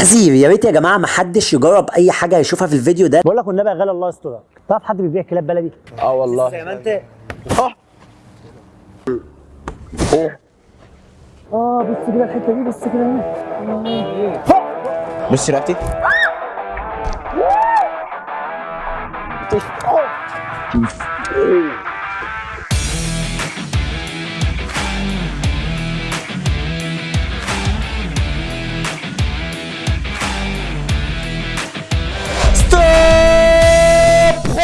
تحذير. يا ريت يا جماعة ما حدش يجرب أي حاجة يشوفها في الفيديو ده. بقول لك والنبي يا غالي الله يسترك تعرف حد بيبيع كلاب بلدي؟ آه والله. زي ما انت. آه بص كده الحتة دي بص كده هنا. بص رقبتي. ستوب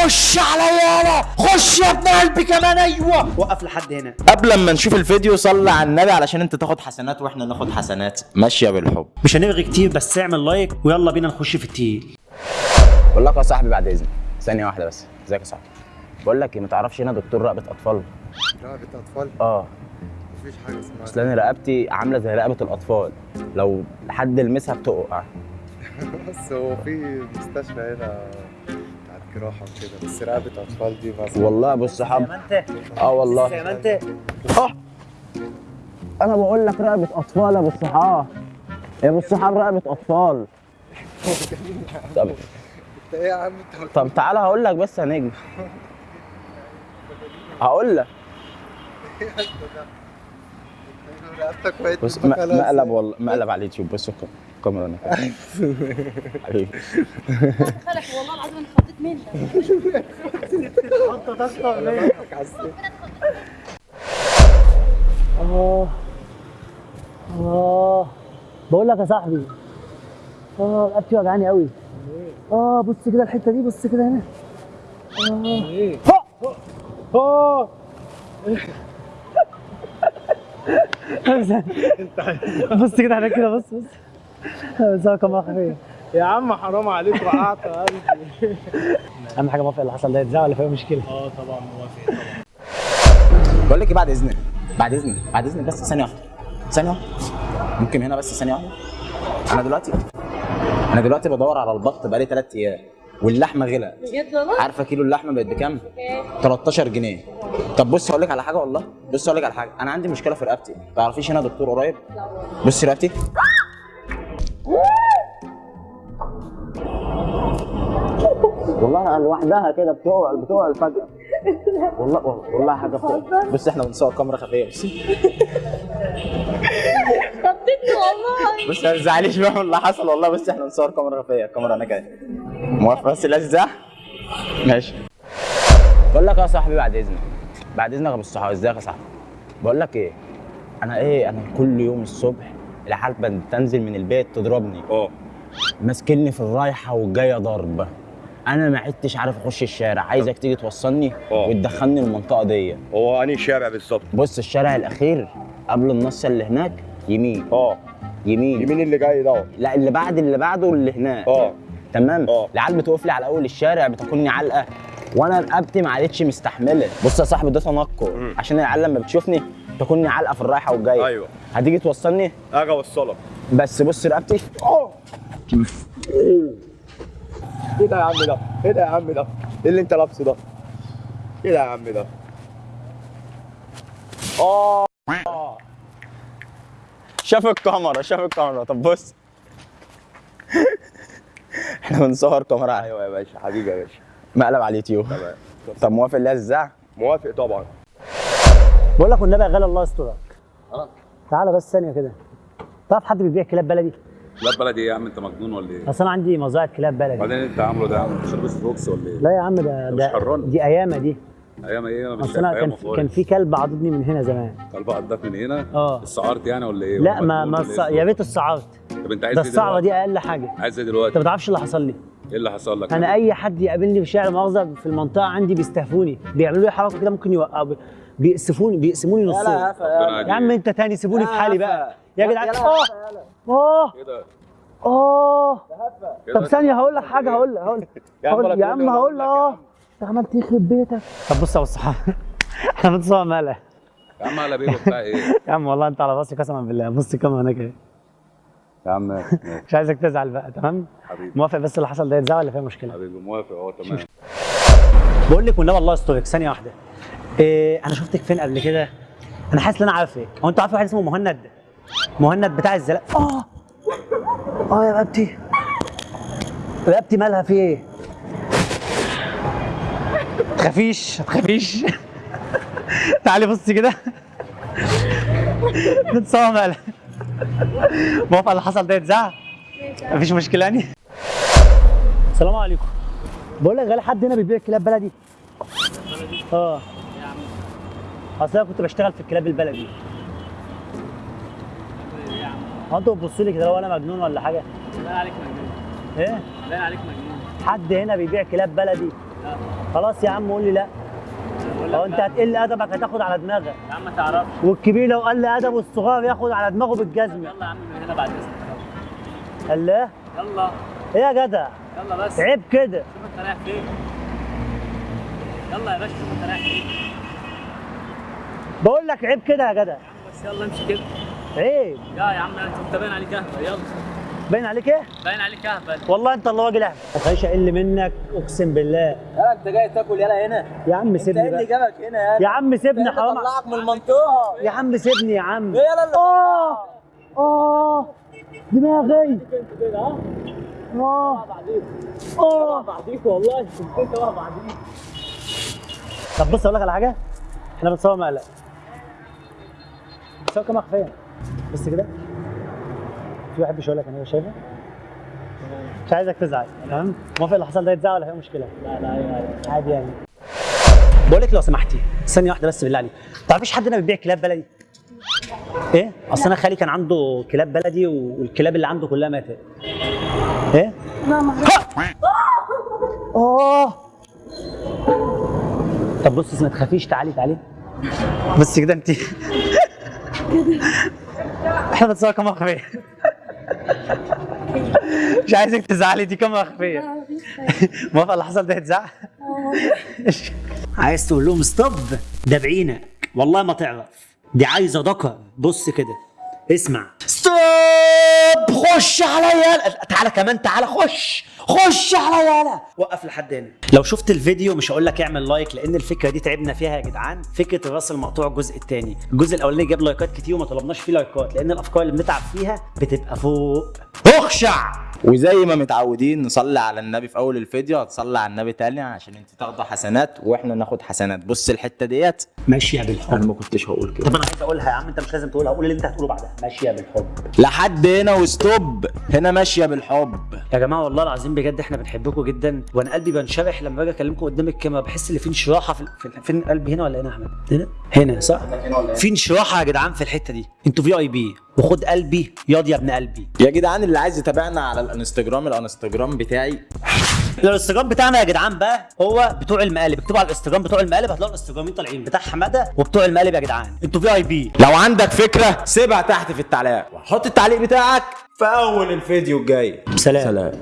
خش عليا يالا خش يا ابن قلبي كمان أيوه. وقف لحد هنا. قبل ما نشوف الفيديو صلي على النبي علشان انت تاخد حسنات وإحنا ناخد حسنات. ماشيه بالحب. مش هنرغي كتير بس اعمل لايك ويلا بينا نخش في التقيل. بقول لك يا صاحبي بعد إذنك. ثانية واحدة بس. إزيك يا صاحبي؟ بقول لك إيه ما تعرفش هنا دكتور رقبة أطفال؟ رقبة أطفال؟ آه. مفيش حاجة اسمها. أصل أنا رقبتي عاملة زي رقبة الأطفال. لو حد لمسها بتقع. بس هو في مستشفى هنا. جراحة وكده بس رقبة أطفال دي مثلا والله الصحاب انت آه والله. ما انت أنا بقول لك رقبة أطفال يا أبو الصحاب. يا أبو الصحاب رقبة أطفال. طب. انت إيه يا عم؟ انت طب تعالى هقول لك بس يا نجم هقول لك. بص إزاي؟ مقلب والله مقلب على اليوتيوب بص الك- الكاميرا كده. حبيبي خلك والله العظيم أنا خضيت منك. آه آه بقول لك يا صاحبي آه رقبتي وجعاني قوي آه بص كده الحتة دي بص كده هنا. آه. بص كده هناك كده بص بص. هو كمان خفيف يا عم حرام عليك وقعت يا قلبي. أهم حاجة موافق اللي حصل ده يتذاع ولا فيها مشكلة. آه طبعا موافق طبعا. بقول لك إيه بعد إذنك بعد إذنك بعد إذنك بس ثانية واحدة ثانية واحدة. ممكن هنا بس ثانية واحدة. أنا دلوقتي أنا دلوقتي بدور على البط بقالي ثلاث أيام واللحمة غلت بجد والله؟ عارفة كيلو اللحمة بقت بكام؟ 13 جنيه. طب بص أقول لك على حاجة والله. بص أقول لك على حاجة. أنا عندي مشكلة في رقبتي. تعرفيش هنا دكتور قريب؟ بص رقبتي. والله لوحدها كده بتقع بتقع فجأة والله والله حاجة بتقع بص إحنا بنصور كاميرا خفية بس. خضتني والله. بص ما تزعليش بقى من اللي حصل والله. بس إحنا بنصور كاميرا خفية. الكاميرا هناك اهي موافق بس لازم ماشي. بقول لك يا صاحبي بعد إذنك. بعد إذنك يا أبو الصحاب ازيك يا صاحبي؟ بقول لك إيه؟ أنا إيه؟ أنا كل يوم الصبح العيال بتنزل من البيت تضربني. آه ماسكني في الرايحة والجاية ضرب. أنا ما عدتش عارف اخش الشارع. عايزك تيجي توصلني آه. وتدخلني المنطقة دي. هو انهي شارع بالظبط؟ بص الشارع الأخير قبل النص اللي هناك يمين. آه. يمين. يمين اللي جاي ده. لا اللي بعد اللي بعده اللي هناك. آه. تمام؟ آه. العيال بتقف لي على أول الشارع بتاكلني علقة. وأنا رقبتي ما عادتش مستحملة. بص يا صاحبي ده تنكر. عشان العيال لما بتشوفني تاكلني علقة في الرايحة والجاية. أيوه. هتيجي توصلني؟ أجي أوصلك. بس بص رقبتي. إيه ده يا عم ده؟ إيه ده يا عم ده؟ إيه اللي انت لابسه ده؟ إيه ده يا عم ده؟ شاف الكاميرا شاف الكاميرا. طب بص. إحنا بنصور كاميرا. أيوه يا باشا حبيبي يا باشا. مقلب على اليوتيوب. تمام. طب موافق اللي الزع موافق طبعا. بقول لك والنبي يا غالي الله يسترك. تعالى بس ثانية كده. تعرف حد بيبيع كلاب بلدي؟ لا بلدي إيه يا عم؟ أنت مجنون ولا إيه؟ أصل أنا عندي مزرعه كلاب بلدي. بعدين أنت عامله ده يا عم انت شربت روكس ولا إيه؟ لا يا عم ده مش ده حران. دي أيامة دي. أيام إيه؟ أنا مش أنا كان كان في كلب عضدني من هنا زمان. قلب قدك من هنا؟ آه. السعرت يعني ولا إيه؟ لا ما ما الص- إيه؟ يا ريت الصعرت طب أنت عايز ده إيه الصعبة دلوقتي؟ دي أقل حاجة. عايز إيه انت دلوقتي؟ ما تعرفش اللي حصل لي. إيه اللي حصل لك؟ أنا أي حد يقابلني في الشارع مؤاخذة في المنطقة عندي بيستهفوني. بيعملوا لي حركة كده ممكن يوقعوا بيقسفوني بيقسموني نصين. يا عم. أنت تاني سيبوني في حالي بقى. يا جدعان آه آه إيه ده؟ آه إيه طب؟ ثانية هقول لك حاجة هقول لك هقول يا عم هقول- ولا يا عم هقول لك أه. أنت عملت يخرب بيتك. طب بص يا أبو الصحابه إحنا بنصور ماله يا عم على بيه بتاع إيه؟ يا عم والله أنت على رأسي قسما بالله. بص كام هناك أهي. يا عم مش عايزك تزعل بقى تمام؟ حبيبي. موافق بس اللي حصل ده يتزعل ولا فيها مشكلة؟ حبيبي موافق اهو تمام. بقول لك والنبي الله يسترك. ثانية واحدة. إيه أنا شفتك فين قبل كده؟ أنا حاسس إن أنا عارفك. هو انت عارف واحد اسمه مهند؟ مهند بتاع الزلق آه آه يا رقبتي رقبتي مالها في إيه؟ تخافيش تخافيش تعالي بصي كده نتصور مالها موافقة اللي حصل ده يتذاع؟ مفيش مشكلة يعني؟ السلام عليكم بقول لك غالي حد هنا بيبيع كلاب بلدي؟ آه أصل أنا كنت بشتغل في الكلاب البلدي هو أنتوا بتبصوا لي كده لو أنا مجنون ولا حاجة؟ باين عليك مجنون. إيه؟ باين عليك مجنون. حد هنا بيبيع كلاب بلدي؟ خلاص يا عم قول لي لا. هو انت هتقل ادبك هتاخد على دماغك. يا عم ما تعرفش. والكبير لو قل ادبه الصغير ياخد على دماغه بالجزمه يلا يا عم من هنا بعد إذنك. قال لا يلا. إيه يا جدع؟ يلا بس. عيب كده. شوف انت رايح فين. يلا يا باشا شوف انت رايح فين. بقول لك عيب كده يا جدع. بس يلا امشي كده. عيب يا يا عم انت انت باين عليك اهبل. يلا. باين عليك إيه؟ باين عليك اهبل. والله انت اللي راجل اهبل. ما تخليش أقل منك؟ اقسم بالله. يلا انت جاي تاكل يلا هنا. يا عم سيبني بقى. جابك هنا؟ يا يا عم سيبني حرام طلعك من المنطقة. يا عم سيبني يا عم. يلا اللي آه. آه. دماغي. آه. آه. بعديك والله. انت بعديك طب بص أقول لك على حاجة. إحنا بنصور مقلق. بنصور كام مخفيه بص كده. في واحد بيشاور لك أنا شايفه. مش عايزك تزعل تمام؟ موافق اللي حصل ده يتزعل ولا في مشكلة؟ لا لا عادي يعني. بقول لك لو سمحتي ثانية واحدة بس بالله عليك. تعرفيش حد هنا بيبيع كلاب بلدي؟ إيه؟ أصل أنا خالي كان عنده كلاب بلدي والكلاب اللي عنده كلها ماتت. إيه؟ لا ما آه! طب بصي ما تخافيش تعالي تعالي. بس كده انت إحنا بنتصور كاميرا خفيه مش عايزك تزعلي دي كاميرا خفيه موافقه اللي حصل ده يتزعل عايز تقول لهم ستوب ده بعينك. والله ما تعرف. دي عايزة ذكر. بص كده. اسمع. stop خش عليا تعالى كمان تعالى خش خش عليا يالا. وقف لحد هنا. لو شفت الفيديو مش هقول لك اعمل like لأن الفكرة دي تعبنا فيها يا جدعان. فكرة الرأس المقطوع الجزء الثاني الجزء الأولاني جاب لايكات كتير وما طلبناش فيه لايكات لأن الأفكار اللي بنتعب فيها بتبقى فوق. اخشع. وزي ما متعودين نصلي على النبي في أول الفيديو هتصلي على النبي تاني عشان انت تاخدوا حسنات وإحنا ناخد حسنات. بص الحتة ديت. ماشيه بالحب. أنا ما كنتش هقول كده. طب أنا عايز أقولها يا عم أنت مش لازم تقولها قول اللي أنت هتقوله بعدها. ماشيه بالحب. لحد هنا وستوب. هنا ماشية بالحب. يا جماعة والله العظيم بجد إحنا بنحبكم جدا وأنا قلبي بنشرح لما باجي أكلمكم قدام الكاميرا بحس إن في انشراحة في, في فين قلبي هنا ولا هنا يا أحمد؟ هنا؟ هنا صح؟ في انشراحة يا جدعان في الحتة دي. أنتوا في اي بي وخد قلبي. ياض يا ابن قلبي. يا جدعان اللي عايز يتابعنا على الانستجرام الانستجرام بتاعي. الانستجرام بتاعنا يا جدعان بقى هو بتوع المقالب. اكتبوا على الانستجرام بتوع المقالب هتلاقوا الانستجرامين طالعين. بتاع حماده وبتوع المقالب يا جدعان. أنتوا في اي بي لو عندك فكرة سيبها تحت في التعليقات وحط التعليق بتاعك في أول الفيديو الجاي. سلام. سلام.